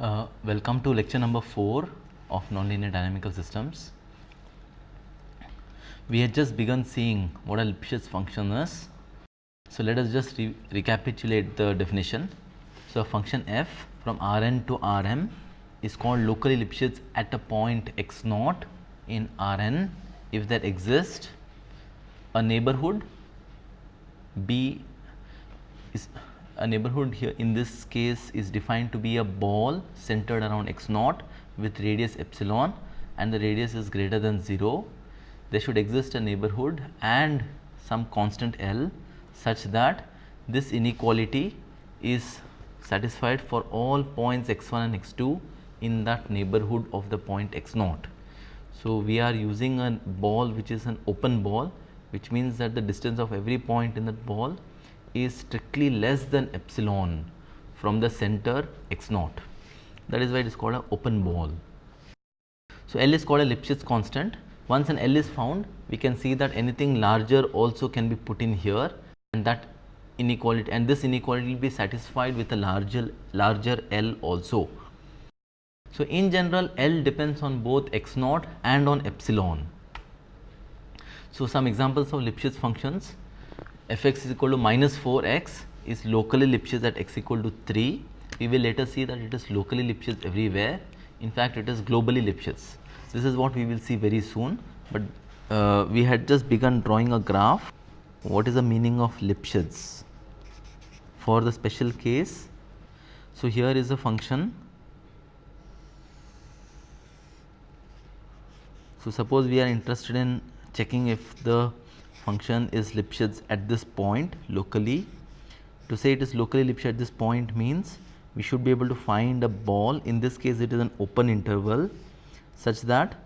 Uh, welcome to lecture number 4 of nonlinear dynamical systems. We had just begun seeing what a Lipschitz function is. So, let us just re recapitulate the definition. So, a function f from Rn to Rm is called locally Lipschitz at a point x naught in Rn if there exists a neighborhood B is a neighborhood here in this case is defined to be a ball centered around x naught with radius epsilon and the radius is greater than 0. There should exist a neighborhood and some constant L such that this inequality is satisfied for all points x1 and x2 in that neighborhood of the point x naught. So, we are using a ball which is an open ball which means that the distance of every point in that ball is strictly less than epsilon from the center x naught. That is why it is called an open ball. So, L is called a Lipschitz constant. Once an L is found, we can see that anything larger also can be put in here and that inequality and this inequality will be satisfied with a larger larger L also. So, in general L depends on both x naught and on epsilon. So, some examples of Lipschitz functions f x is equal to minus 4 x is locally Lipschitz at x equal to 3. We will later see that it is locally Lipschitz everywhere. In fact, it is globally Lipschitz. This is what we will see very soon, but uh, we had just begun drawing a graph. What is the meaning of Lipschitz? For the special case, so here is a function. So, suppose we are interested in checking if the function is Lipschitz at this point locally. To say it is locally Lipschitz at this point means we should be able to find a ball in this case it is an open interval such that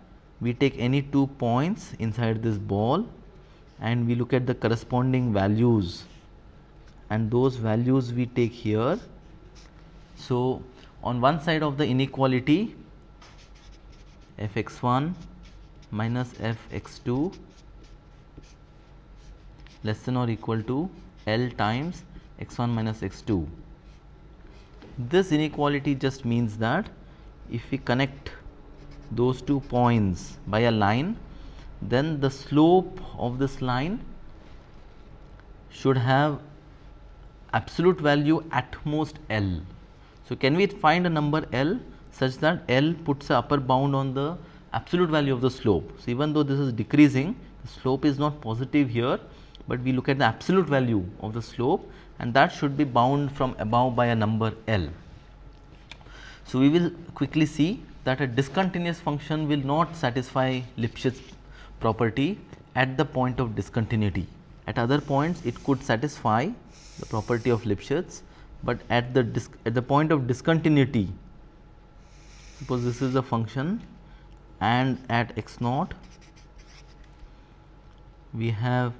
we take any two points inside this ball and we look at the corresponding values and those values we take here. So, on one side of the inequality f x 1 minus f x 2 less than or equal to L times x 1 minus x 2. This inequality just means that if we connect those two points by a line then the slope of this line should have absolute value at most L. So, can we find a number L such that L puts a upper bound on the absolute value of the slope. So, even though this is decreasing the slope is not positive here, but we look at the absolute value of the slope and that should be bound from above by a number L. So, we will quickly see that a discontinuous function will not satisfy Lipschitz property at the point of discontinuity. At other points it could satisfy the property of Lipschitz, but at the at the point of discontinuity suppose this is a function and at x naught we have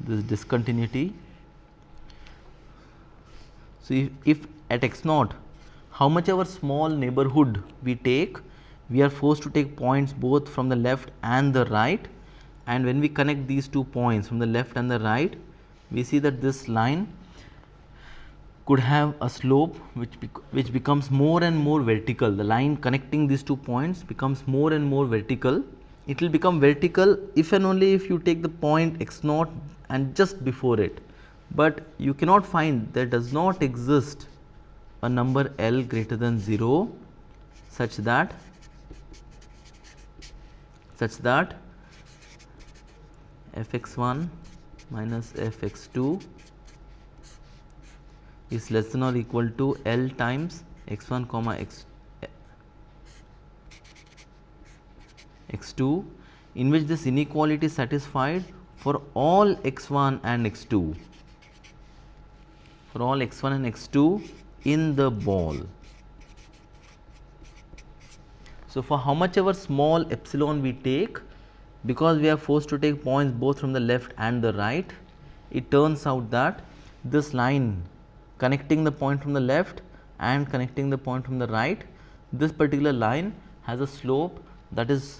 this discontinuity. So, if, if at x naught how much ever small neighborhood we take we are forced to take points both from the left and the right. And when we connect these two points from the left and the right we see that this line could have a slope which bec which becomes more and more vertical. The line connecting these two points becomes more and more vertical. It will become vertical if and only if you take the point x naught and just before it, but you cannot find there does not exist a number L greater than 0 such that such that f x 1 minus f x 2 is less than or equal to L times x 1 comma x x 2 in which this inequality is satisfied for all x 1 and x 2 for all x 1 and x 2 in the ball. So, for how much ever small epsilon we take because we are forced to take points both from the left and the right it turns out that this line connecting the point from the left and connecting the point from the right this particular line has a slope that is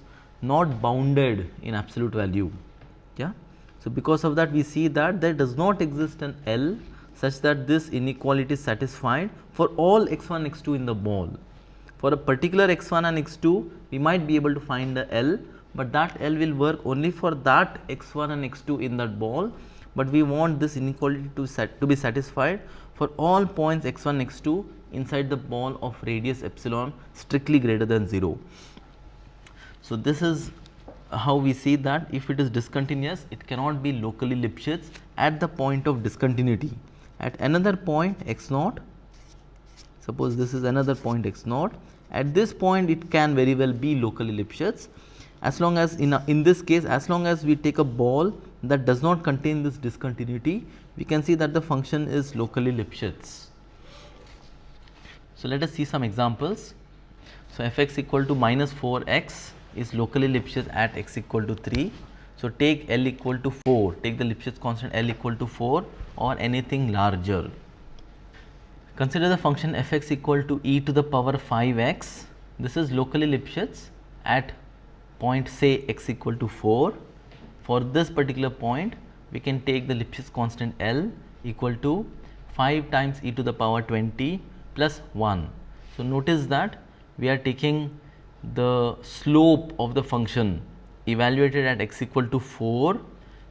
not bounded in absolute value. So, because of that we see that there does not exist an L such that this inequality is satisfied for all x 1 x 2 in the ball. for a particular x1 and x2 we might be able to find the L, but that L will work only for that x1 and x2 in that ball, but we want this inequality to, set, to be satisfied for all points x1 x2 inside the ball of radius epsilon strictly greater than 0. So, this is how we see that if it is discontinuous it cannot be locally Lipschitz at the point of discontinuity. At another point x naught suppose this is another point x naught at this point it can very well be locally Lipschitz as long as in, a, in this case as long as we take a ball that does not contain this discontinuity we can see that the function is locally Lipschitz. So, let us see some examples. So, f x equal to minus 4 x is locally Lipschitz at x equal to 3. So, take L equal to 4, take the Lipschitz constant L equal to 4 or anything larger. Consider the function f x equal to e to the power 5 x. This is locally Lipschitz at point say x equal to 4. For this particular point, we can take the Lipschitz constant L equal to 5 times e to the power 20 plus 1. So, notice that we are taking the slope of the function evaluated at x equal to 4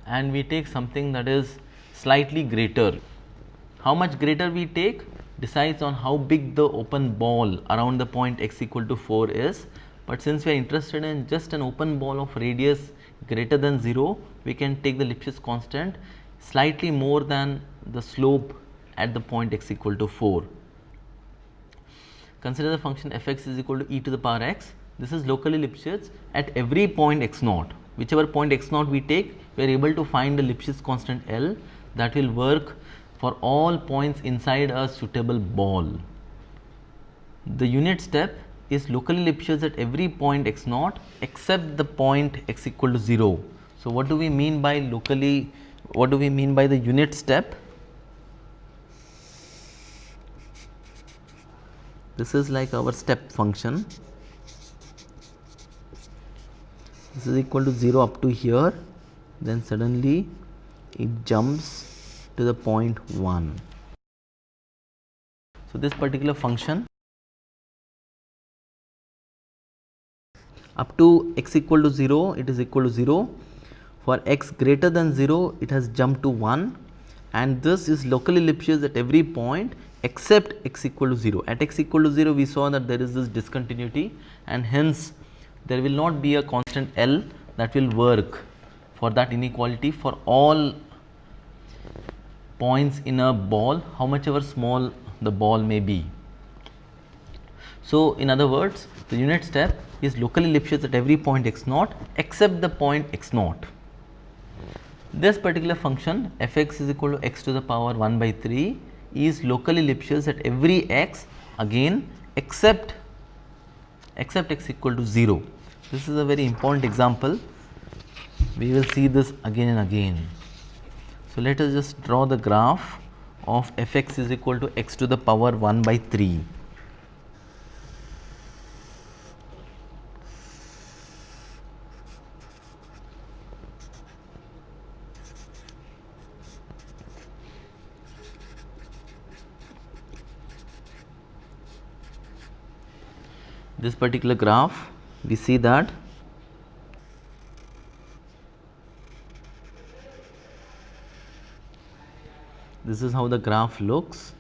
and we take something that is slightly greater. How much greater we take decides on how big the open ball around the point x equal to 4 is, but since we are interested in just an open ball of radius greater than 0, we can take the Lipschitz constant slightly more than the slope at the point x equal to 4. Consider the function f x is equal to e to the power x this is locally Lipschitz at every point x naught. Whichever point x naught we take, we are able to find the Lipschitz constant L that will work for all points inside a suitable ball. The unit step is locally Lipschitz at every point x naught except the point x equal to 0. So, what do we mean by locally, what do we mean by the unit step? This is like our step function this is equal to 0 up to here then suddenly it jumps to the point 1. So, this particular function up to x equal to 0 it is equal to 0 for x greater than 0 it has jumped to 1 and this is locally Lipschitz at every point except x equal to 0. At x equal to 0 we saw that there is this discontinuity and hence there will not be a constant L that will work for that inequality for all points in a ball how much ever small the ball may be. So, in other words the unit step is locally Lipschitz at every point x naught except the point x naught. This particular function f x is equal to x to the power 1 by 3 is locally Lipschitz at every x again except except x equal to 0. This is a very important example. We will see this again and again. So, let us just draw the graph of f x is equal to x to the power 1 by 3. this particular graph we see that this is how the graph looks.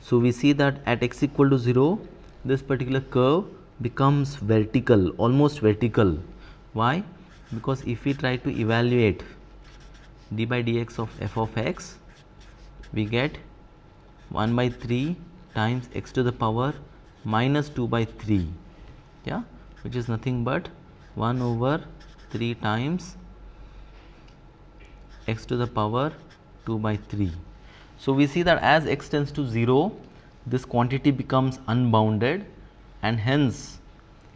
So, we see that at x equal to 0 this particular curve becomes vertical almost vertical. Why? Because if we try to evaluate d by dx of f of x we get 1 by 3 times x to the power minus 2 by 3 yeah which is nothing but 1 over 3 times x to the power 2 by 3. So, we see that as x tends to 0 this quantity becomes unbounded and hence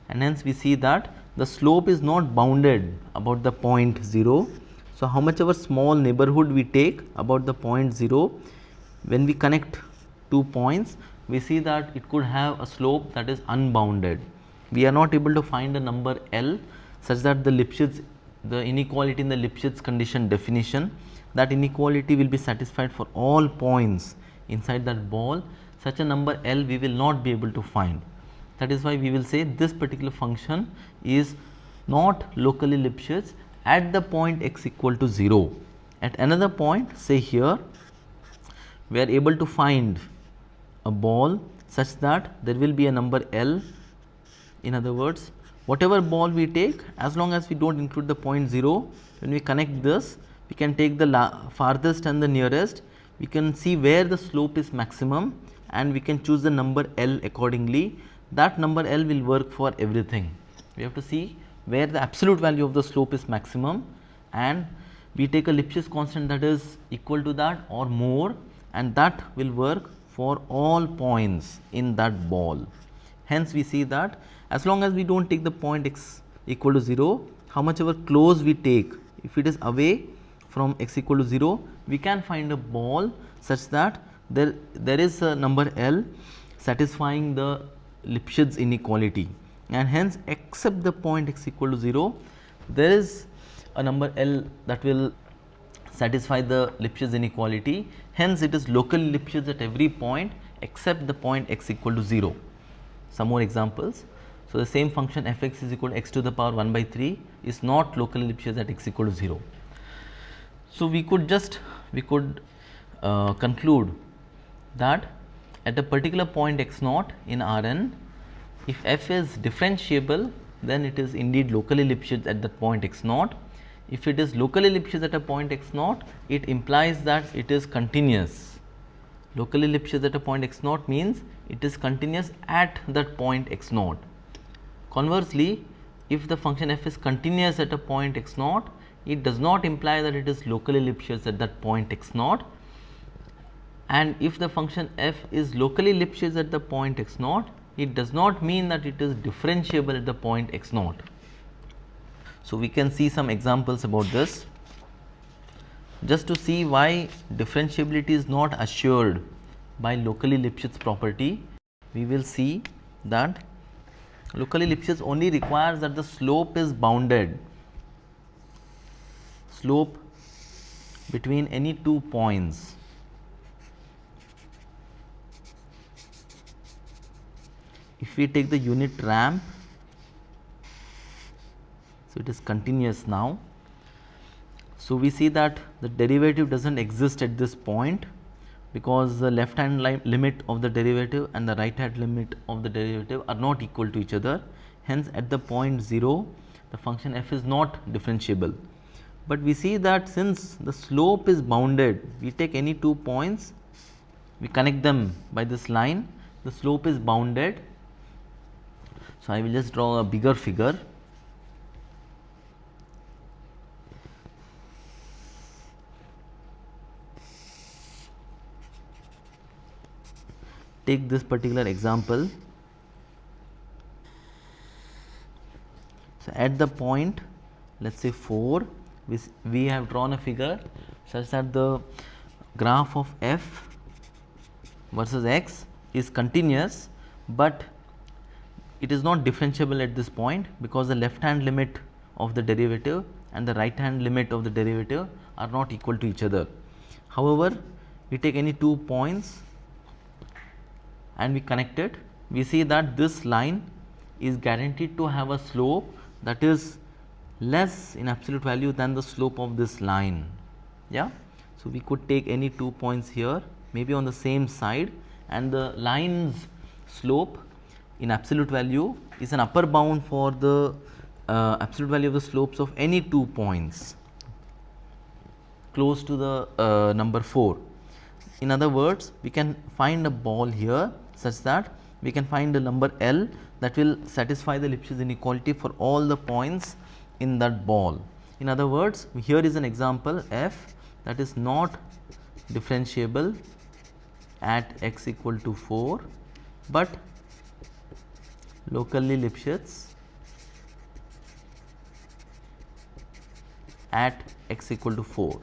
and hence we see that the slope is not bounded about the point 0. So, how much ever small neighborhood we take about the point 0 when we connect two points we see that it could have a slope that is unbounded. We are not able to find a number L such that the Lipschitz the inequality in the Lipschitz condition definition that inequality will be satisfied for all points inside that ball such a number L we will not be able to find. that is why we will say this particular function is not locally Lipschitz at the point x equal to 0. At another point say here we are able to find a ball such that there will be a number L in other words whatever ball we take as long as we do not include the point 0 when we connect this we can take the farthest and the nearest we can see where the slope is maximum and we can choose the number L accordingly that number L will work for everything. We have to see where the absolute value of the slope is maximum and we take a Lipschitz constant that is equal to that or more and that will work for all points in that ball. Hence, we see that as long as we do not take the point x equal to 0, how much ever close we take, if it is away from x equal to 0, we can find a ball such that there, there is a number L satisfying the Lipschitz inequality and hence except the point x equal to 0 there is a number L that will satisfy the Lipschitz inequality hence it is local Lipschitz at every point except the point x equal to 0. Some more examples. So, the same function f x is equal to x to the power 1 by 3 is not locally Lipschitz at x equal to 0. So, we could just we could uh, conclude that at a particular point x naught in Rn, if f is differentiable then it is indeed locally Lipschitz at that point x naught. If it is locally Lipschitz at a point x naught, it implies that it is continuous. Locally Lipschitz at a point x naught means it is continuous at that point x naught. Conversely, if the function f is continuous at a point x naught, it does not imply that it is locally Lipschitz at that point x naught and if the function f is locally Lipschitz at the point x naught, it does not mean that it is differentiable at the point x naught. So, we can see some examples about this. Just to see why differentiability is not assured by locally Lipschitz property, we will see that locally Lipschitz only requires that the slope is bounded, slope between any two points. If we take the unit ramp so it is continuous now. So we see that the derivative does not exist at this point because the left hand limit of the derivative and the right hand limit of the derivative are not equal to each other. Hence at the point 0 the function f is not differentiable. But we see that since the slope is bounded we take any two points we connect them by this line the slope is bounded. So, I will just draw a bigger figure. Take this particular example. So, at the point let us say 4 we, we have drawn a figure such that the graph of f versus x is continuous, but it is not differentiable at this point because the left hand limit of the derivative and the right hand limit of the derivative are not equal to each other. However, we take any two points and we connect it, we see that this line is guaranteed to have a slope that is less in absolute value than the slope of this line. Yeah? So, we could take any two points here maybe on the same side and the line's slope in absolute value is an upper bound for the uh, absolute value of the slopes of any two points close to the uh, number 4. In other words, we can find a ball here such that we can find a number L that will satisfy the Lipschitz inequality for all the points in that ball. In other words, here is an example f that is not differentiable at x equal to 4, but locally Lipschitz at x equal to 4.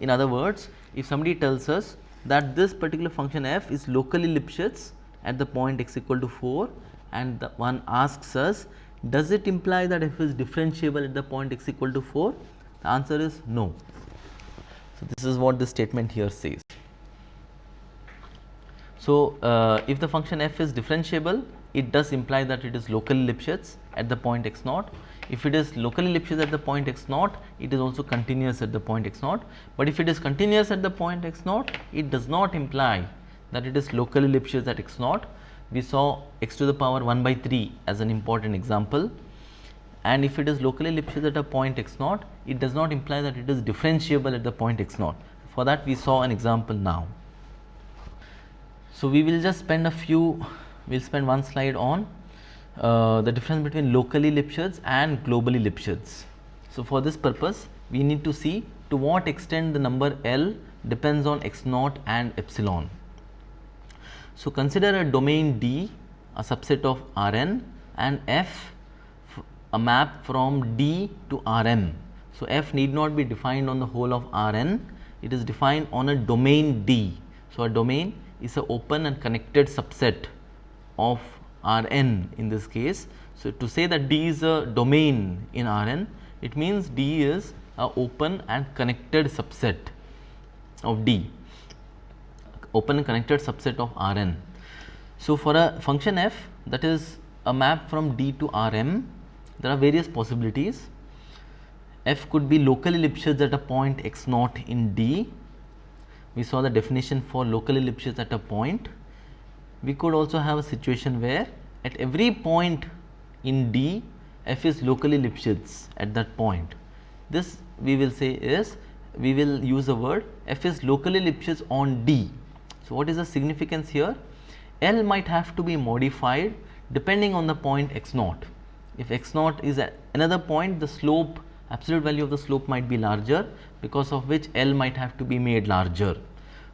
In other words, if somebody tells us that this particular function f is locally Lipschitz at the point x equal to 4 and the one asks us does it imply that f is differentiable at the point x equal to 4? The answer is no. So, this is what the statement here says. So, uh, if the function f is differentiable, it does imply that it is locally Lipschitz at the point x naught. If it is locally Lipschitz at the point x naught, it is also continuous at the point x naught. But if it is continuous at the point x naught, it does not imply that it is locally Lipschitz at x naught. We saw x to the power 1 by 3 as an important example. And if it is locally Lipschitz at a point x naught, it does not imply that it is differentiable at the point x naught. For that we saw an example now. So, we will just spend a few, we will spend one slide on uh, the difference between locally Lipschitz and globally Lipschitz. So, for this purpose we need to see to what extent the number L depends on x naught and epsilon. So, consider a domain D a subset of Rn and F a map from D to Rm. So, F need not be defined on the whole of Rn, it is defined on a domain D. So, a domain is a open and connected subset of Rn in this case. So, to say that D is a domain in Rn, it means D is a open and connected subset of D, open and connected subset of Rn. So, for a function f that is a map from D to Rm, there are various possibilities. f could be locally Lipschitz at a point x naught in D. We saw the definition for locally Lipschitz at a point. We could also have a situation where at every point in D, f is locally Lipschitz at that point. This we will say is we will use the word f is locally Lipschitz on D. So, what is the significance here? L might have to be modified depending on the point x naught. If x naught is another point, the slope absolute value of the slope might be larger because of which L might have to be made larger.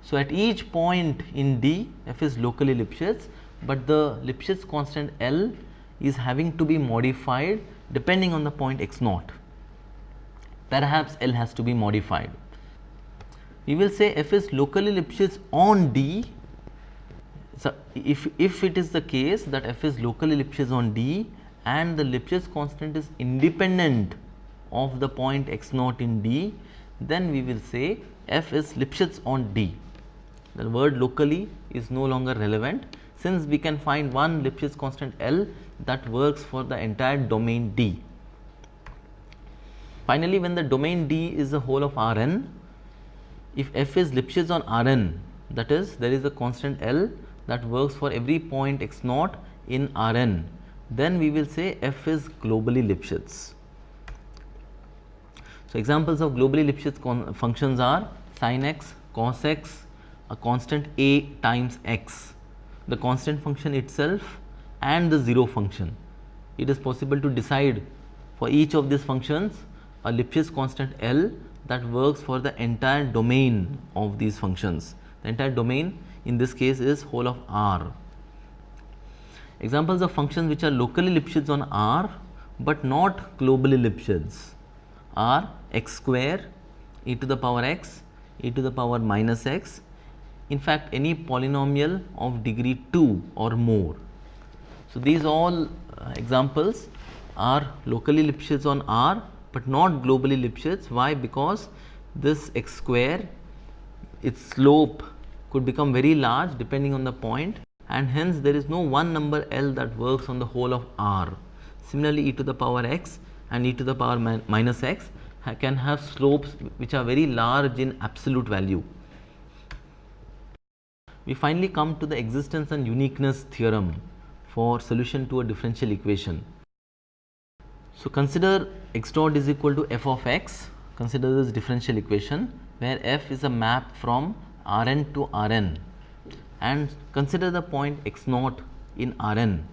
So, at each point in D, f is locally Lipschitz, but the Lipschitz constant L is having to be modified depending on the point x naught. Perhaps L has to be modified. We will say f is locally Lipschitz on D so, if, if it is the case that f is locally Lipschitz on D and the Lipschitz constant is independent of the point x naught in D, then we will say f is Lipschitz on D. The word locally is no longer relevant since we can find one Lipschitz constant L that works for the entire domain D. Finally, when the domain D is the whole of Rn, if f is Lipschitz on Rn that is there is a constant L that works for every point x naught in Rn, then we will say f is globally Lipschitz. So, examples of globally Lipschitz functions are sin x, cos x, a constant a times x, the constant function itself and the 0 function. It is possible to decide for each of these functions a Lipschitz constant L that works for the entire domain of these functions. The entire domain in this case is whole of R. Examples of functions which are locally Lipschitz on R, but not globally Lipschitz are x square, e to the power x, e to the power minus x, in fact any polynomial of degree 2 or more. So, these all uh, examples are locally Lipschitz on R, but not globally Lipschitz. Why? Because this x square, its slope could become very large depending on the point and hence there is no one number L that works on the whole of R. Similarly, e to the power x and e to the power min minus x can have slopes which are very large in absolute value. We finally come to the existence and uniqueness theorem for solution to a differential equation. So, consider x dot is equal to f of x, consider this differential equation where f is a map from Rn to Rn and consider the point x naught in Rn.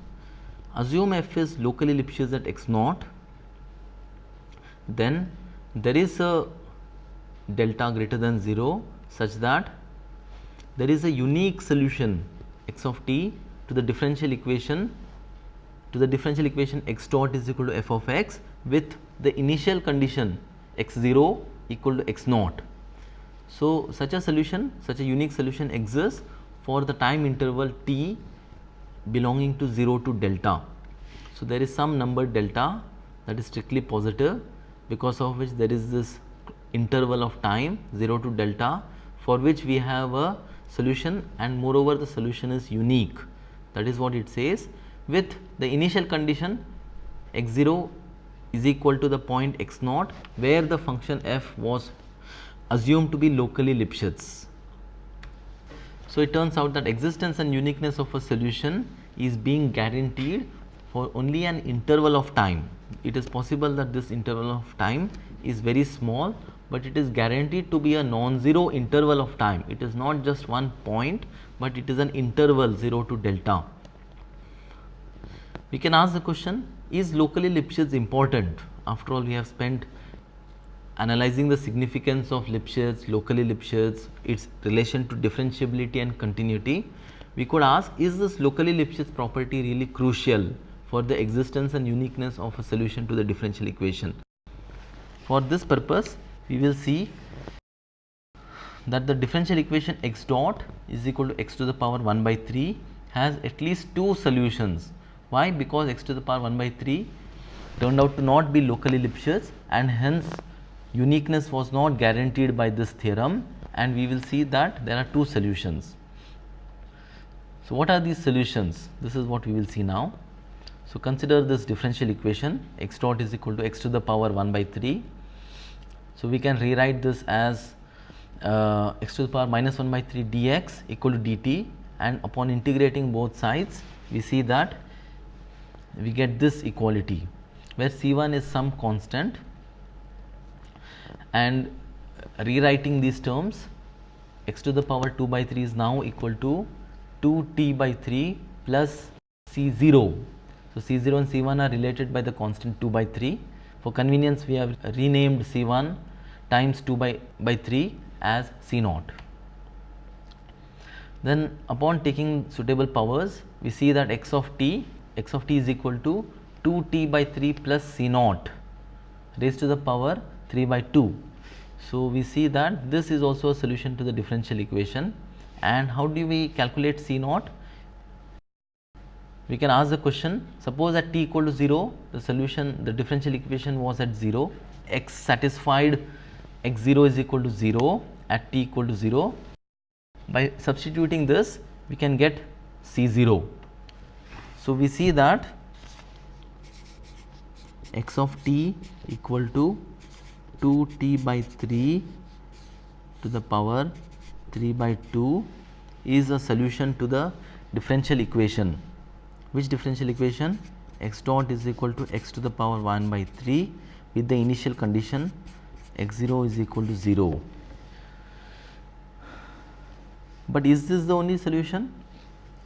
Assume f is locally Lipschitz at x naught, then there is a delta greater than 0 such that there is a unique solution x of t to the differential equation to the differential equation x dot is equal to f of x with the initial condition x 0 equal to x naught. So, such a solution such a unique solution exists for the time interval t belonging to 0 to delta. So, there is some number delta that is strictly positive because of which there is this interval of time 0 to delta for which we have a solution and moreover the solution is unique that is what it says with the initial condition x 0 is equal to the point x naught where the function f was assumed to be locally Lipschitz. So, it turns out that existence and uniqueness of a solution is being guaranteed for only an interval of time. It is possible that this interval of time is very small, but it is guaranteed to be a non-zero interval of time. It is not just one point, but it is an interval 0 to delta. We can ask the question is locally Lipschitz important? After all we have spent analyzing the significance of Lipschitz, locally Lipschitz, its relation to differentiability and continuity. We could ask is this locally Lipschitz property really crucial for the existence and uniqueness of a solution to the differential equation. For this purpose we will see that the differential equation x dot is equal to x to the power 1 by 3 has at least two solutions why? Because x to the power 1 by 3 turned out to not be locally Lipschitz and hence uniqueness was not guaranteed by this theorem and we will see that there are two solutions. So, what are these solutions? This is what we will see now. So, consider this differential equation x dot is equal to x to the power 1 by 3. So, we can rewrite this as uh, x to the power minus 1 by 3 dx equal to dt and upon integrating both sides we see that we get this equality where C1 is some constant and rewriting these terms x to the power 2 by 3 is now equal to 2 t by 3 plus C0. So, C0 and C1 are related by the constant 2 by 3. For convenience we have renamed C1 times 2 by, by 3 as C naught. Then upon taking suitable powers we see that x of t x of t is equal to 2 t by 3 plus c naught raised to the power 3 by 2. So, we see that this is also a solution to the differential equation and how do we calculate c naught? We can ask the question suppose at t equal to 0 the solution the differential equation was at 0 x satisfied x 0 is equal to 0 at t equal to 0 by substituting this we can get c 0 so, we see that x of t equal to 2 t by 3 to the power 3 by 2 is a solution to the differential equation. Which differential equation? x dot is equal to x to the power 1 by 3 with the initial condition x 0 is equal to 0. But is this the only solution?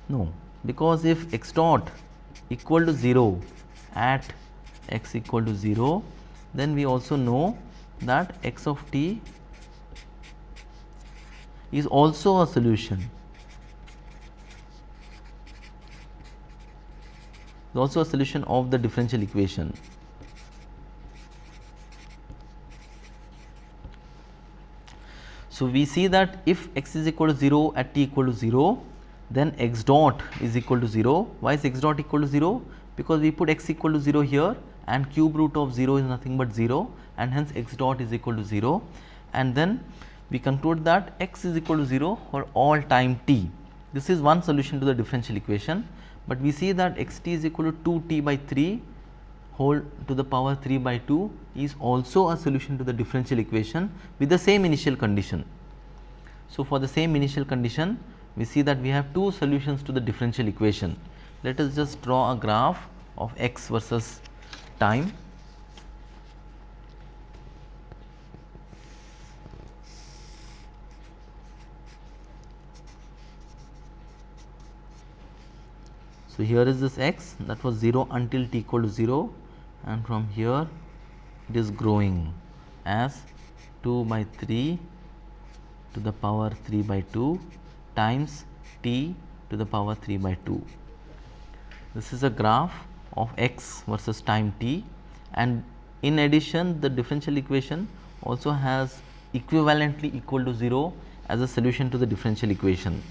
No because if x dot equal to 0 at x equal to 0 then we also know that x of t is also a solution also a solution of the differential equation. So, we see that if x is equal to 0 at t equal to 0 then x dot is equal to 0. Why is x dot equal to 0? Because we put x equal to 0 here and cube root of 0 is nothing but 0 and hence x dot is equal to 0 and then we conclude that x is equal to 0 for all time t. This is one solution to the differential equation, but we see that x t is equal to 2 t by 3 whole to the power 3 by 2 is also a solution to the differential equation with the same initial condition. So, for the same initial condition we see that we have two solutions to the differential equation. Let us just draw a graph of x versus time. So, here is this x that was 0 until t equal to 0 and from here it is growing as 2 by 3 to the power 3 by 2 times t to the power 3 by 2. This is a graph of x versus time t and in addition the differential equation also has equivalently equal to 0 as a solution to the differential equation.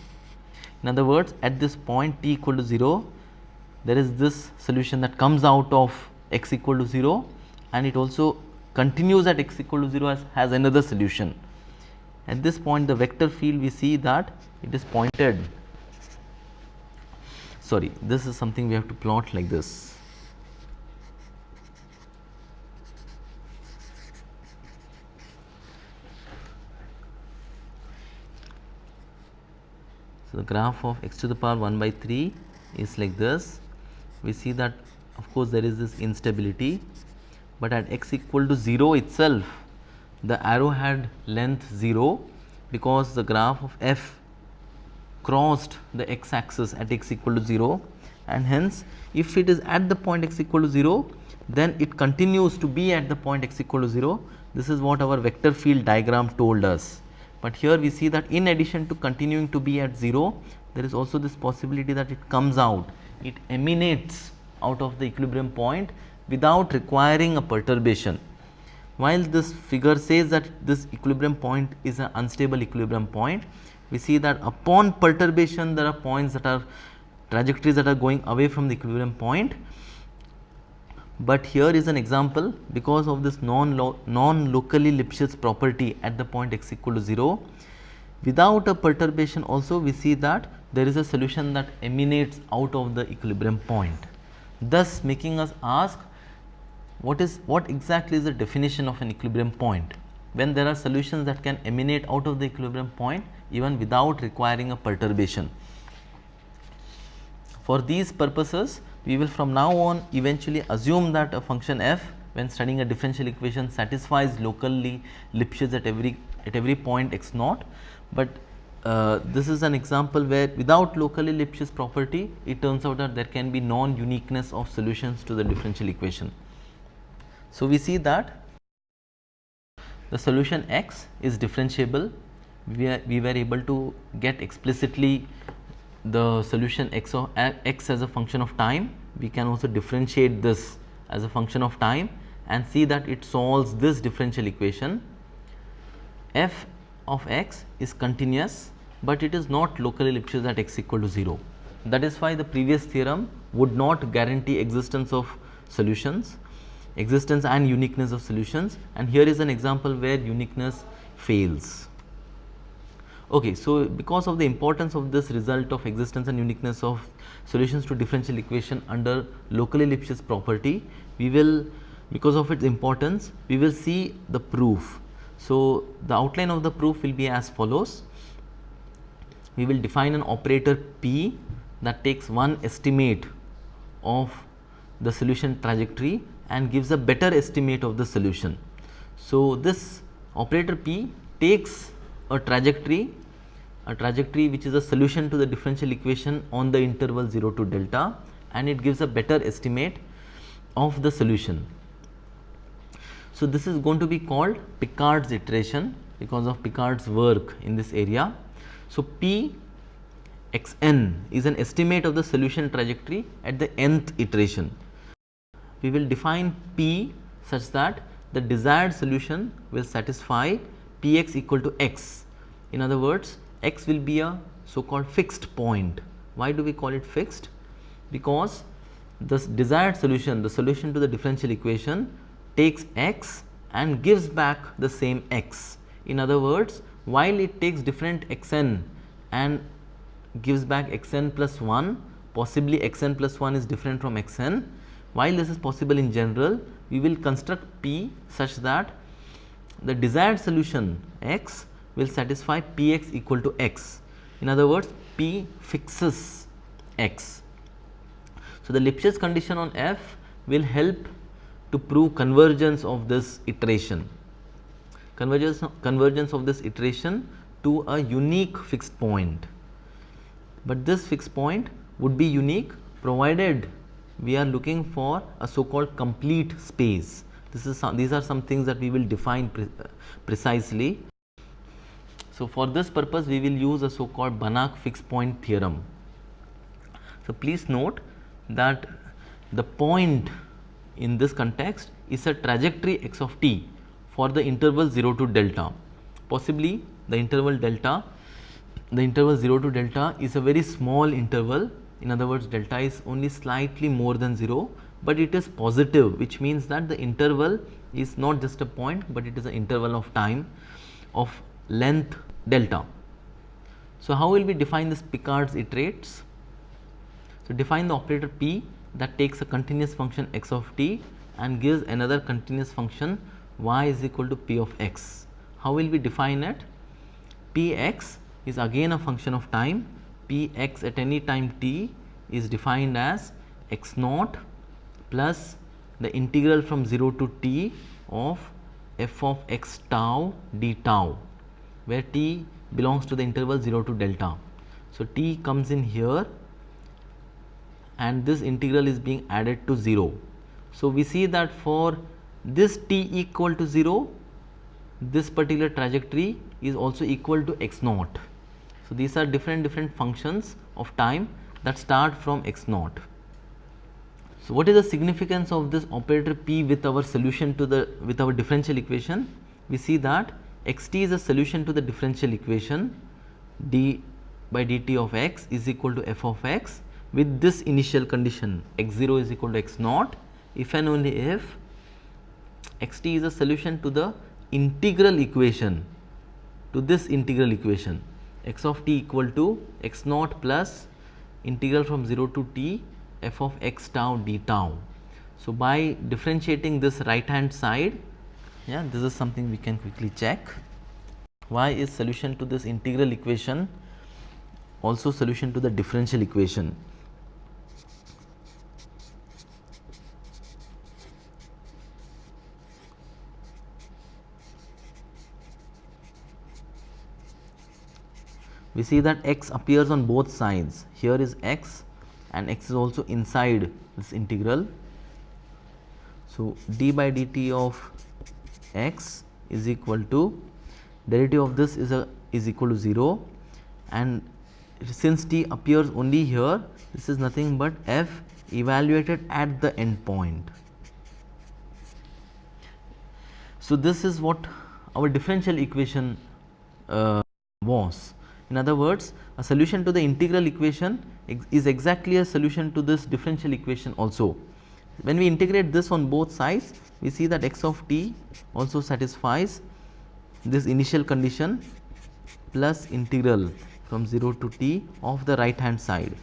In other words at this point t equal to 0 there is this solution that comes out of x equal to 0 and it also continues at x equal to 0 as has another solution. At this point the vector field we see that it is pointed. Sorry this is something we have to plot like this. So, the graph of x to the power 1 by 3 is like this. We see that of course, there is this instability, but at x equal to 0 itself the arrow had length 0 because the graph of f crossed the x axis at x equal to 0 and hence if it is at the point x equal to 0 then it continues to be at the point x equal to 0 this is what our vector field diagram told us. But here we see that in addition to continuing to be at 0, there is also this possibility that it comes out, it emanates out of the equilibrium point without requiring a perturbation. While this figure says that this equilibrium point is an unstable equilibrium point, we see that upon perturbation there are points that are trajectories that are going away from the equilibrium point. But here is an example. Because of this non non locally Lipschitz property at the point x equal to 0 without a perturbation also we see that there is a solution that emanates out of the equilibrium point thus making us ask what is what exactly is the definition of an equilibrium point when there are solutions that can emanate out of the equilibrium point even without requiring a perturbation. For these purposes we will from now on eventually assume that a function f when studying a differential equation satisfies locally Lipschitz at every at every point x naught, but uh, this is an example where without locally Lipschitz property it turns out that there can be non uniqueness of solutions to the differential equation. So, we see that the solution x is differentiable we, are, we were able to get explicitly the solution x of x as a function of time, we can also differentiate this as a function of time and see that it solves this differential equation. f of x is continuous, but it is not locally Lipschitz at x equal to 0. That is why the previous theorem would not guarantee existence of solutions, existence and uniqueness of solutions and here is an example where uniqueness fails. Okay, so because of the importance of this result of existence and uniqueness of solutions to differential equation under locally Lipschitz property, we will because of its importance, we will see the proof. So, the outline of the proof will be as follows. We will define an operator P that takes one estimate of the solution trajectory and gives a better estimate of the solution. So, this operator P takes a trajectory a trajectory which is a solution to the differential equation on the interval 0 to delta and it gives a better estimate of the solution. So, this is going to be called Picard's iteration because of Picard's work in this area. So, P x n is an estimate of the solution trajectory at the nth iteration. We will define P such that the desired solution will satisfy P x equal to x. In other words, x will be a so called fixed point. Why do we call it fixed? Because the desired solution, the solution to the differential equation takes x and gives back the same x. In other words, while it takes different xn and gives back xn plus 1, possibly xn plus 1 is different from xn. While this is possible in general, we will construct P such that the desired solution x will satisfy P x equal to x. In other words, P fixes x. So, the Lipschitz condition on f will help to prove convergence of this iteration, convergence, convergence of this iteration to a unique fixed point. But this fixed point would be unique provided we are looking for a so called complete space. This is some, these are some things that we will define pre precisely. So, for this purpose we will use a so called Banach fixed point theorem. So, please note that the point in this context is a trajectory x of t for the interval 0 to delta. Possibly the interval delta, the interval 0 to delta is a very small interval in other words delta is only slightly more than 0, but it is positive which means that the interval is not just a point, but it is an interval of time of length delta. So, how will we define this Picard's iterates? So, define the operator P that takes a continuous function x of t and gives another continuous function y is equal to p of x. How will we define it? p x is again a function of time, p x at any time t is defined as x naught plus the integral from 0 to t of f of x tau d tau where t belongs to the interval 0 to delta. So, t comes in here and this integral is being added to 0. So, we see that for this t equal to 0 this particular trajectory is also equal to x naught. So, these are different different functions of time that start from x naught. So, what is the significance of this operator p with our solution to the with our differential equation? We see that x t is a solution to the differential equation d by dt of x is equal to f of x with this initial condition x 0 is equal to x naught if and only if x t is a solution to the integral equation to this integral equation x of t equal to x naught plus integral from 0 to t f of x tau d tau. So, by differentiating this right hand side, yeah, this is something we can quickly check. Y is solution to this integral equation, also solution to the differential equation. We see that x appears on both sides here is x and x is also inside this integral. So, d by dt of x is equal to derivative of this is a is equal to 0 and since t appears only here this is nothing but f evaluated at the end point. So, this is what our differential equation uh, was. In other words, a solution to the integral equation is exactly a solution to this differential equation also. When we integrate this on both sides, we see that x of t also satisfies this initial condition plus integral from 0 to t of the right hand side.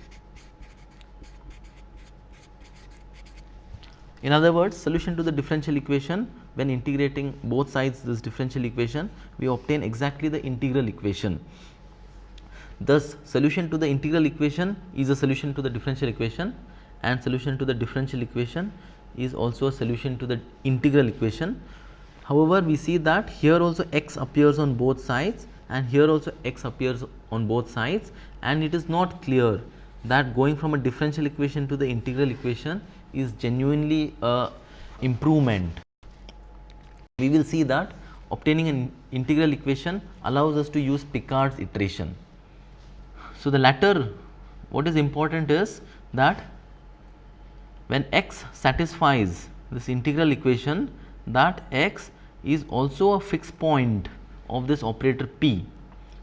In other words, solution to the differential equation when integrating both sides this differential equation, we obtain exactly the integral equation. Thus, solution to the integral equation is a solution to the differential equation and solution to the differential equation is also a solution to the integral equation. However, we see that here also x appears on both sides and here also x appears on both sides and it is not clear that going from a differential equation to the integral equation is genuinely a improvement. We will see that obtaining an integral equation allows us to use Picard's iteration. So, the latter what is important is that when x satisfies this integral equation that x is also a fixed point of this operator p.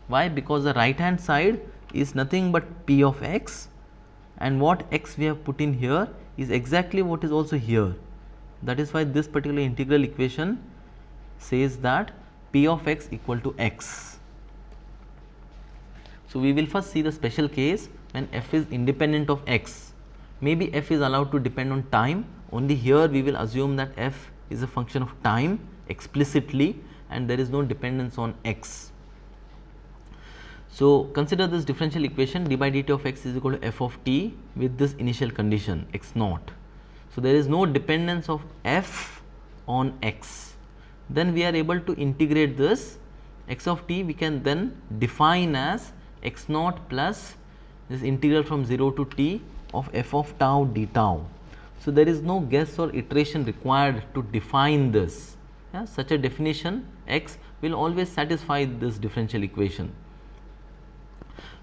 Why? Because the right hand side is nothing but p of x and what x we have put in here is exactly what is also here. That is why this particular integral equation says that p of x equal to x. So, we will first see the special case when f is independent of x. Maybe f is allowed to depend on time only here we will assume that f is a function of time explicitly and there is no dependence on x. So, consider this differential equation d by dt of x is equal to f of t with this initial condition x naught. So, there is no dependence of f on x. Then we are able to integrate this x of t we can then define as x naught plus this integral from 0 to t of f of tau d tau. So, there is no guess or iteration required to define this. Yeah, such a definition x will always satisfy this differential equation.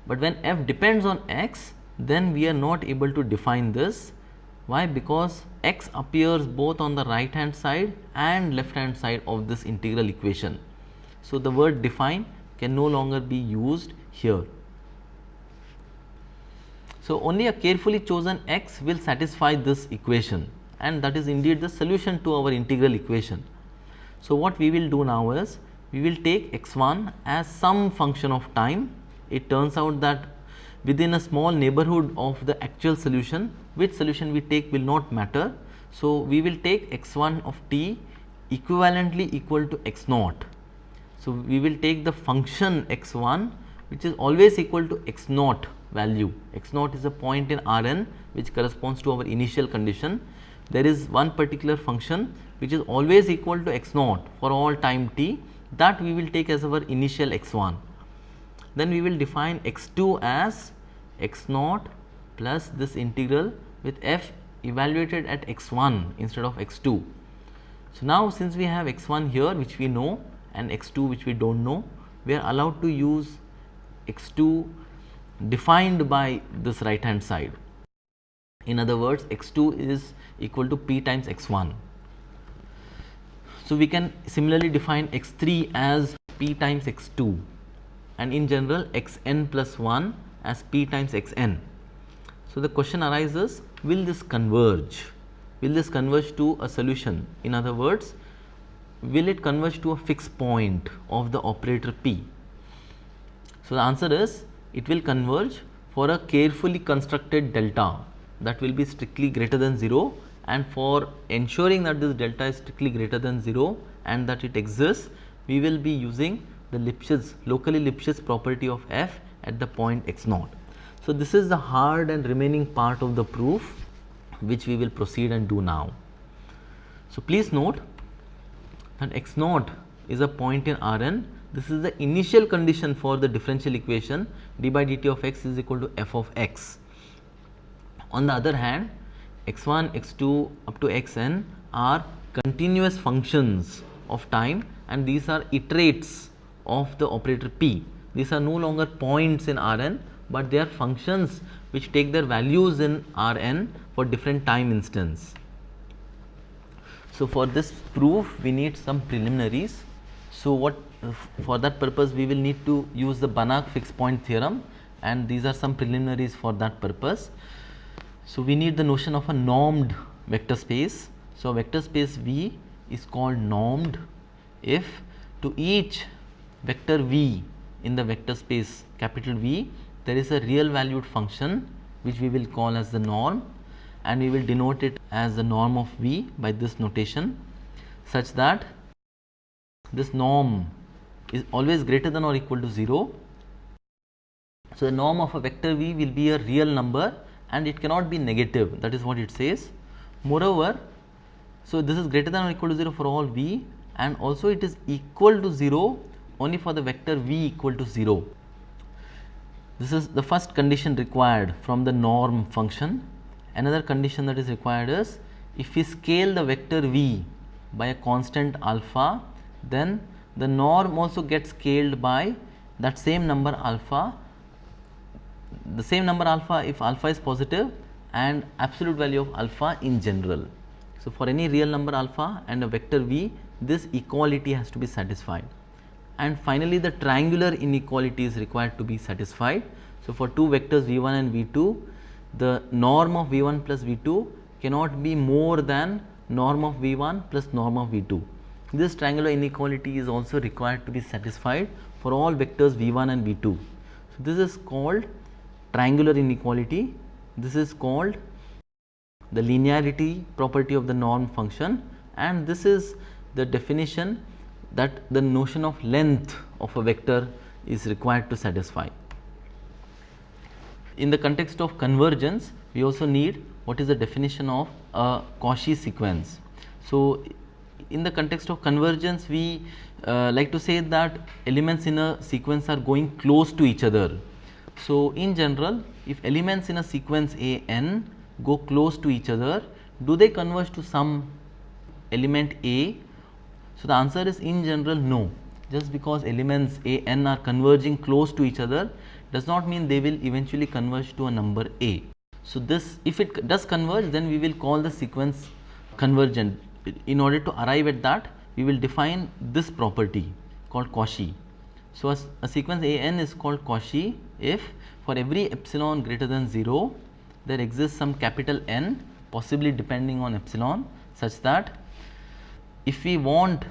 But when f depends on x, then we are not able to define this. Why? Because x appears both on the right hand side and left hand side of this integral equation. So, the word define can no longer be used here. So, only a carefully chosen x will satisfy this equation and that is indeed the solution to our integral equation. So, what we will do now is we will take x1 as some function of time. It turns out that within a small neighborhood of the actual solution, which solution we take will not matter. So, we will take x1 of t equivalently equal to x naught. So, we will take the function x1 which is always equal to x naught value. x naught is a point in Rn which corresponds to our initial condition. There is one particular function which is always equal to x naught for all time t that we will take as our initial x1. Then we will define x2 as x naught plus this integral with f evaluated at x1 instead of x2. So, now since we have x1 here which we know and x2 which we do not know, we are allowed to use x2 defined by this right hand side. In other words, x2 is equal to p times x1. So, we can similarly define x3 as p times x2 and in general xn plus 1 as p times xn. So, the question arises will this converge? Will this converge to a solution? In other words, will it converge to a fixed point of the operator p? So, the answer is it will converge for a carefully constructed delta that will be strictly greater than 0 and for ensuring that this delta is strictly greater than 0 and that it exists, we will be using the Lipschitz locally Lipschitz property of f at the point x naught. So, this is the hard and remaining part of the proof which we will proceed and do now. So, please note that x naught is a point in Rn. This is the initial condition for the differential equation d by dt of x is equal to f of x. On the other hand, x1, x2 up to xn are continuous functions of time and these are iterates of the operator p. These are no longer points in Rn, but they are functions which take their values in Rn for different time instance. So, for this proof we need some preliminaries. So, what for that purpose we will need to use the Banach fixed point theorem and these are some preliminaries for that purpose. So, we need the notion of a normed vector space. So, vector space V is called normed if to each vector V in the vector space capital V there is a real valued function which we will call as the norm and we will denote it as the norm of V by this notation such that this norm is always greater than or equal to 0. So, the norm of a vector V will be a real number and it cannot be negative that is what it says. Moreover, so this is greater than or equal to 0 for all v and also it is equal to 0 only for the vector v equal to 0. This is the first condition required from the norm function. Another condition that is required is if we scale the vector v by a constant alpha then the norm also gets scaled by that same number alpha the same number alpha if alpha is positive and absolute value of alpha in general. So, for any real number alpha and a vector v this equality has to be satisfied and finally, the triangular inequality is required to be satisfied. So, for two vectors v1 and v2 the norm of v1 plus v2 cannot be more than norm of v1 plus norm of v2. This triangular inequality is also required to be satisfied for all vectors v1 and v2. So, this is called triangular inequality. This is called the linearity property of the norm function and this is the definition that the notion of length of a vector is required to satisfy. In the context of convergence, we also need what is the definition of a Cauchy sequence. So, in the context of convergence, we uh, like to say that elements in a sequence are going close to each other so, in general if elements in a sequence A n go close to each other, do they converge to some element A? So, the answer is in general no, just because elements A n are converging close to each other does not mean they will eventually converge to a number A. So, this if it does converge then we will call the sequence convergent. In order to arrive at that we will define this property called Cauchy. So, a, a sequence A n is called Cauchy if for every epsilon greater than 0 there exists some capital N possibly depending on epsilon such that if we want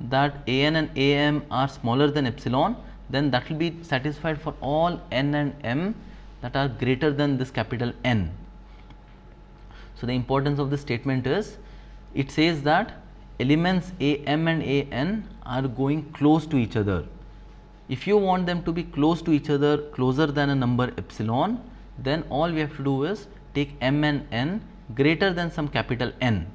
that an and am are smaller than epsilon then that will be satisfied for all n and m that are greater than this capital N. So, the importance of this statement is it says that elements a m and a n are going close to each other. If you want them to be close to each other closer than a number epsilon then all we have to do is take m and n greater than some capital N.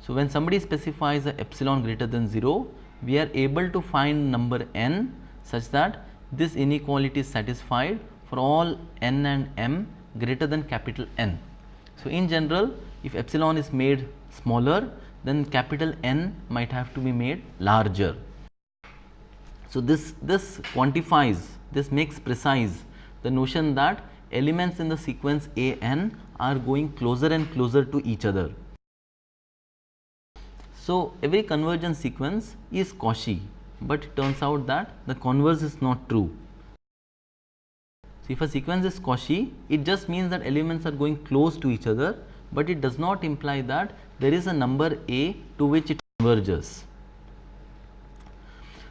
So, when somebody specifies a epsilon greater than 0 we are able to find number n such that this inequality is satisfied for all n and m greater than capital N. So, in general if epsilon is made smaller then capital N might have to be made larger. So, this, this quantifies, this makes precise the notion that elements in the sequence A n are going closer and closer to each other. So, every convergence sequence is Cauchy, but it turns out that the converse is not true. So, if a sequence is Cauchy, it just means that elements are going close to each other, but it does not imply that there is a number A to which it converges.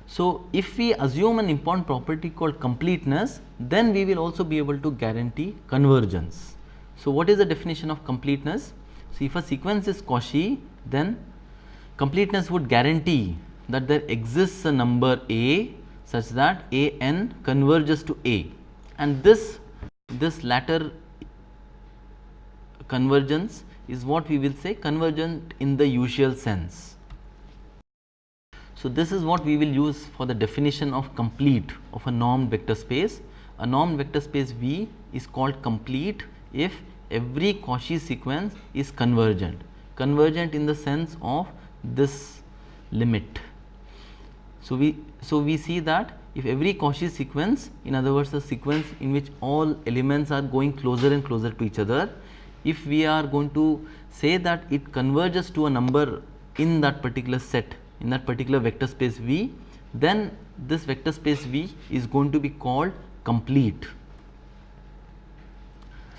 So, if we assume an important property called completeness, then we will also be able to guarantee convergence. So, what is the definition of completeness? So, if a sequence is Cauchy, then completeness would guarantee that there exists a number a such that a n converges to a and this this latter convergence is what we will say convergent in the usual sense. So, this is what we will use for the definition of complete of a normed vector space. A normed vector space V is called complete if every Cauchy sequence is convergent, convergent in the sense of this limit. So, we so we see that if every Cauchy sequence in other words a sequence in which all elements are going closer and closer to each other, if we are going to say that it converges to a number in that particular set in that particular vector space V, then this vector space V is going to be called complete.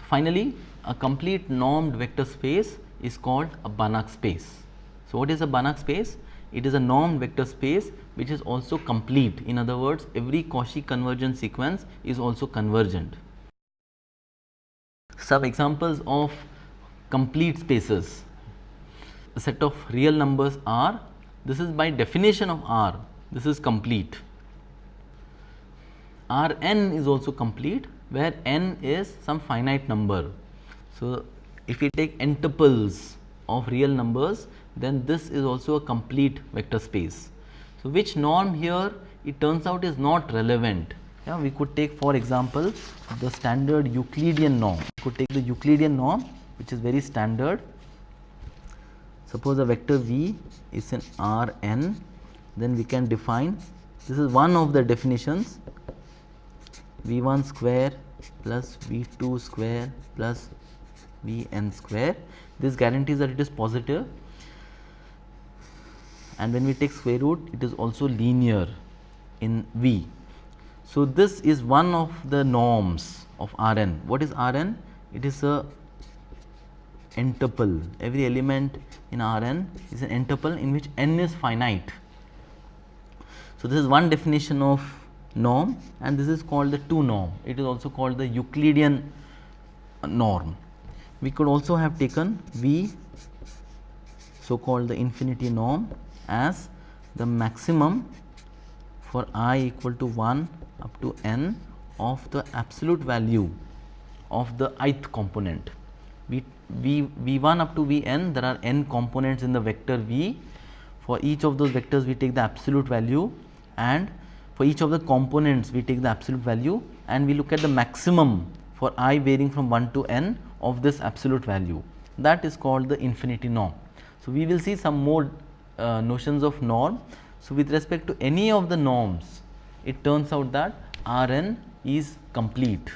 Finally, a complete normed vector space is called a Banach space. So, what is a Banach space? It is a normed vector space which is also complete. In other words, every Cauchy convergence sequence is also convergent. Some examples of complete spaces. A set of real numbers R, this is by definition of R, this is complete. Rn is also complete where n is some finite number. So, if we take n tuples of real numbers then this is also a complete vector space. So, which norm here it turns out is not relevant. Yeah, we could take for example, the standard Euclidean norm. Could take the Euclidean norm which is very standard. Suppose a vector v is in Rn, then we can define this is one of the definitions v1 square plus v2 square plus vn square. This guarantees that it is positive and when we take square root it is also linear in V. So, this is one of the norms of Rn. What is Rn? It is a n tuple. Every element in Rn is an n tuple in which n is finite. So, this is one definition of norm and this is called the 2 norm. It is also called the Euclidean norm. We could also have taken V so called the infinity norm as the maximum for i equal to 1 up to n of the absolute value of the ith component. V, v, v1 up to vn there are n components in the vector v. For each of those vectors we take the absolute value and for each of the components we take the absolute value and we look at the maximum for i varying from 1 to n of this absolute value that is called the infinity norm. So, we will see some more uh, notions of norm. So, with respect to any of the norms, it turns out that Rn is complete.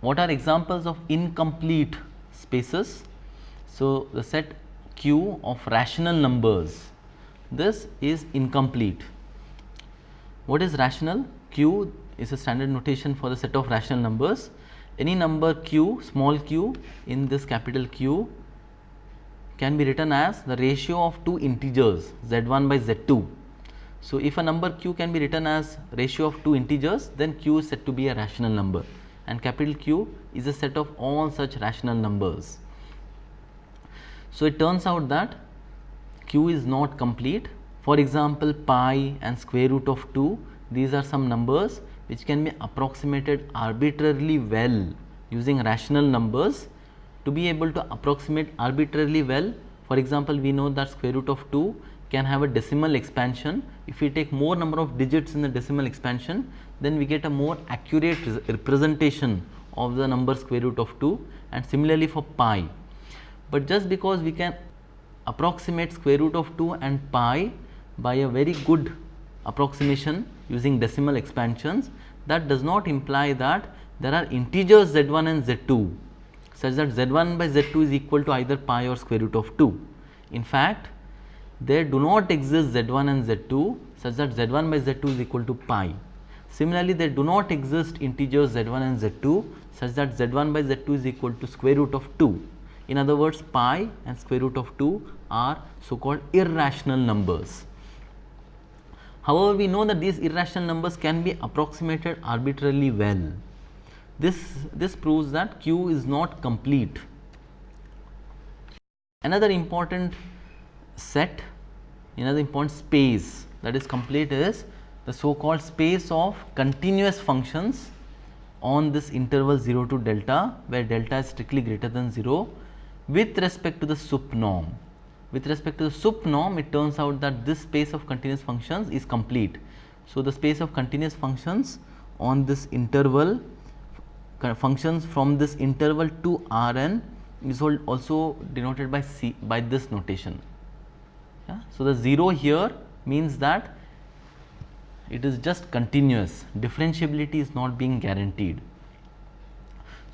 What are examples of incomplete spaces? So, the set Q of rational numbers, this is incomplete. What is rational? Q is a standard notation for the set of rational numbers. Any number q, small q in this capital Q can be written as the ratio of two integers z1 by z2. So, if a number q can be written as ratio of two integers then q is said to be a rational number and capital Q is a set of all such rational numbers. So, it turns out that q is not complete for example, pi and square root of 2 these are some numbers which can be approximated arbitrarily well using rational numbers to be able to approximate arbitrarily well for example, we know that square root of 2 can have a decimal expansion. If we take more number of digits in the decimal expansion, then we get a more accurate representation of the number square root of 2 and similarly for pi. But just because we can approximate square root of 2 and pi by a very good approximation using decimal expansions, that does not imply that there are integers z1 and z2 such that z1 by z2 is equal to either pi or square root of 2. In fact, there do not exist z1 and z2 such that z1 by z2 is equal to pi. Similarly, there do not exist integers z1 and z2 such that z1 by z2 is equal to square root of 2. In other words, pi and square root of 2 are so called irrational numbers. However, we know that these irrational numbers can be approximated arbitrarily well. This, this proves that Q is not complete. Another important set, another important space that is complete is the so called space of continuous functions on this interval 0 to delta where delta is strictly greater than 0 with respect to the sup norm. With respect to the sup norm it turns out that this space of continuous functions is complete. So, the space of continuous functions on this interval functions from this interval to Rn is also denoted by C by this notation. Yeah. So, the 0 here means that it is just continuous differentiability is not being guaranteed.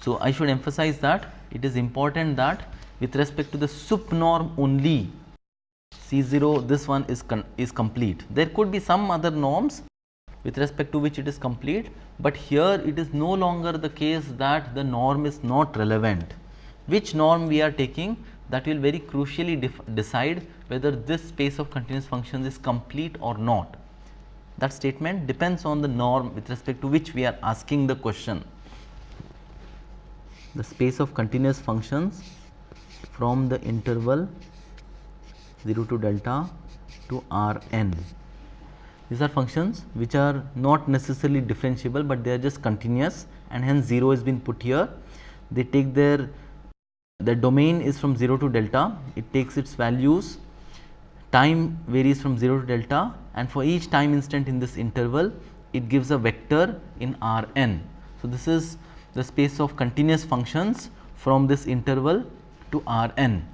So, I should emphasize that it is important that with respect to the sup norm only C 0 this one is, is complete. There could be some other norms with respect to which it is complete, but here it is no longer the case that the norm is not relevant. Which norm we are taking that will very crucially decide whether this space of continuous functions is complete or not. That statement depends on the norm with respect to which we are asking the question. The space of continuous functions from the interval 0 to delta to R n. These are functions which are not necessarily differentiable, but they are just continuous and hence 0 has been put here. They take their the domain is from 0 to delta, it takes its values, time varies from 0 to delta and for each time instant in this interval it gives a vector in R n. So, this is the space of continuous functions from this interval to R n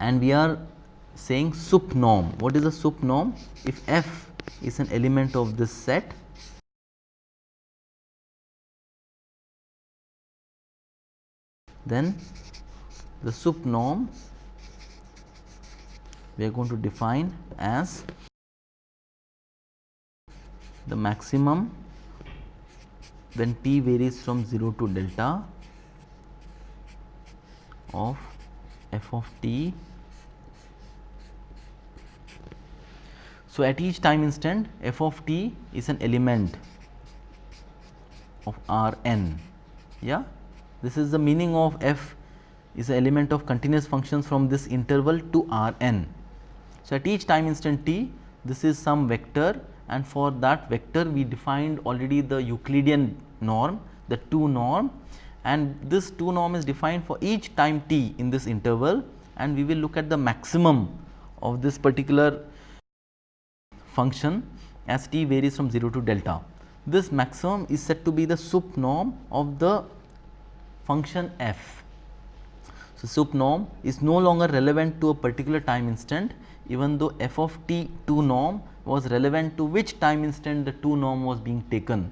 and we are saying sup norm. What is a sup norm? If f is an element of this set then the sup norm we are going to define as the maximum when t varies from 0 to delta of f of t So, at each time instant f of t is an element of R n. Yeah? This is the meaning of f is an element of continuous functions from this interval to R n. So, at each time instant t this is some vector and for that vector we defined already the Euclidean norm the 2 norm and this 2 norm is defined for each time t in this interval and we will look at the maximum of this particular function as t varies from 0 to delta. This maximum is said to be the sup norm of the function f. So, sup norm is no longer relevant to a particular time instant even though f of t 2 norm was relevant to which time instant the 2 norm was being taken.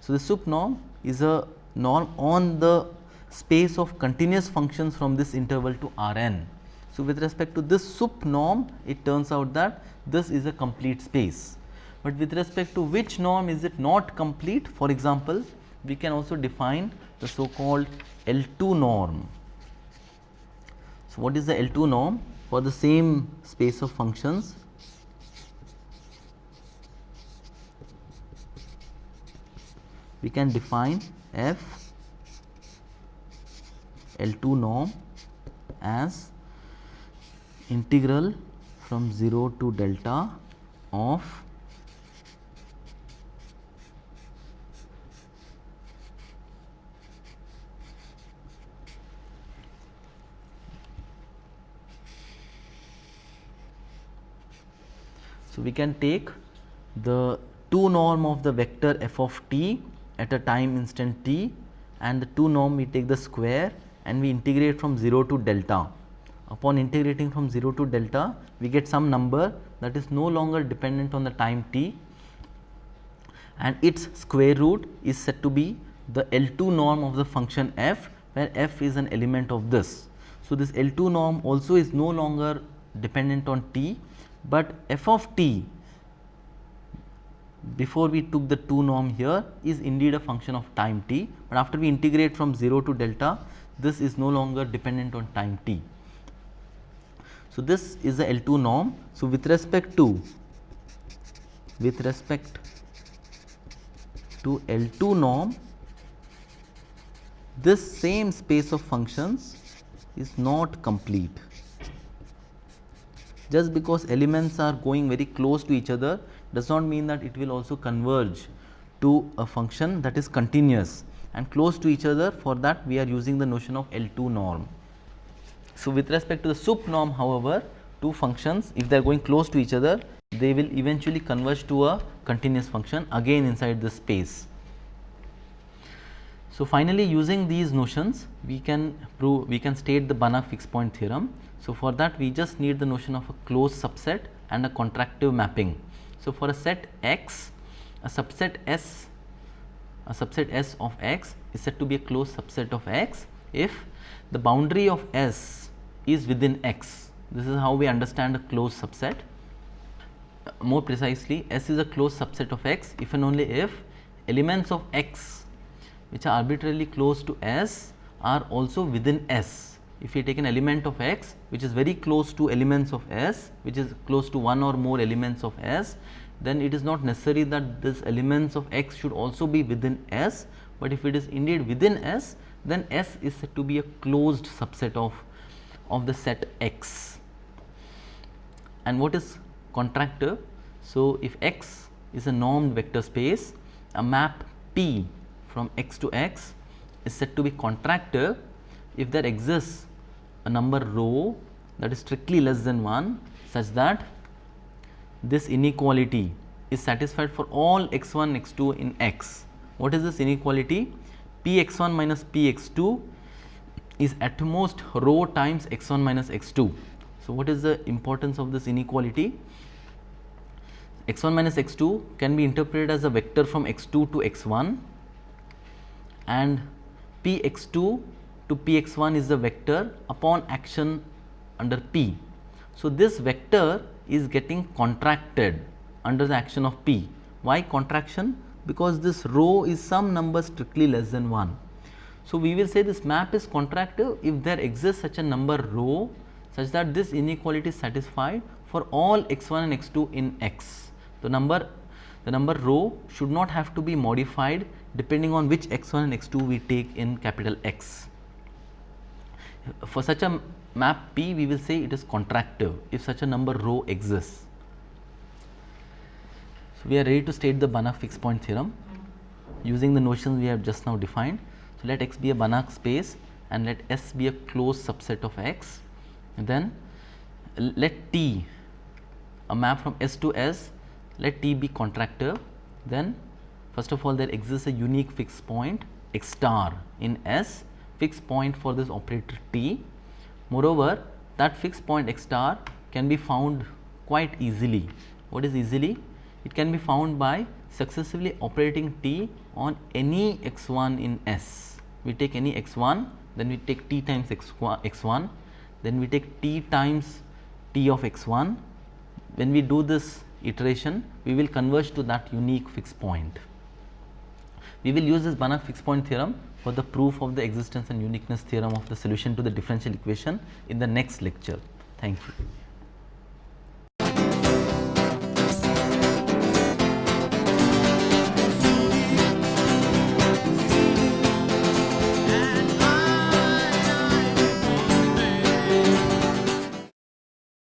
So, the sup norm is a norm on the space of continuous functions from this interval to R n. So, with respect to this sup norm it turns out that this is a complete space, but with respect to which norm is it not complete for example, we can also define the so called L 2 norm. So, what is the L2 norm for the same space of functions? We can define f L2 norm as integral from 0 to delta of we can take the 2 norm of the vector f of t at a time instant t and the 2 norm we take the square and we integrate from 0 to delta. Upon integrating from 0 to delta we get some number that is no longer dependent on the time t and its square root is said to be the L2 norm of the function f where f is an element of this. So, this L2 norm also is no longer dependent on t, but f of t before we took the 2 norm here is indeed a function of time t, but after we integrate from 0 to delta this is no longer dependent on time t. So, this is the L2 norm. So, with respect to with respect to L2 norm this same space of functions is not complete. Just because elements are going very close to each other does not mean that it will also converge to a function that is continuous and close to each other for that we are using the notion of L2 norm. So, with respect to the sup norm however, two functions if they are going close to each other they will eventually converge to a continuous function again inside the space. So, finally, using these notions we can prove we can state the Banach fixed point theorem. So, for that we just need the notion of a closed subset and a contractive mapping. So, for a set x a subset S a subset S of x is said to be a closed subset of x if the boundary of S is within x. This is how we understand a closed subset. More precisely S is a closed subset of x if and only if elements of x which are arbitrarily close to S are also within S. If we take an element of x which is very close to elements of S which is close to one or more elements of S then it is not necessary that this elements of x should also be within S, but if it is indeed within S then S is said to be a closed subset of, of the set x. And what is contractive? So, if x is a normed vector space, a map P from x to x is said to be contractive if there exists a number rho that is strictly less than 1 such that this inequality is satisfied for all x 1 x 2 in x. What is this inequality? p x 1 minus p x 2 is at most rho times x 1 minus x 2. So, what is the importance of this inequality? x 1 minus x 2 can be interpreted as a vector from x 2 to x 1 and p x 2 to p x 1 is the vector upon action under p. So, this vector is getting contracted under the action of P. Why contraction? Because this rho is some number strictly less than 1. So, we will say this map is contractive if there exists such a number rho such that this inequality is satisfied for all x 1 and x 2 in x. The number the number rho should not have to be modified depending on which x 1 and x 2 we take in capital X. For such a map P we will say it is contractive if such a number rho exists. So, we are ready to state the Banach fixed point theorem using the notions we have just now defined. So, let x be a Banach space and let S be a closed subset of x and then let T a map from S to S let T be contractive then first of all there exists a unique fixed point x star in S fixed point for this operator T Moreover, that fixed point x star can be found quite easily. What is easily? It can be found by successively operating t on any x 1 in S. We take any x 1, then we take t times x 1, then we take t times t of x 1. When we do this iteration, we will converge to that unique fixed point. We will use this Banach fixed point theorem for the proof of the existence and uniqueness theorem of the solution to the differential equation in the next lecture. Thank you.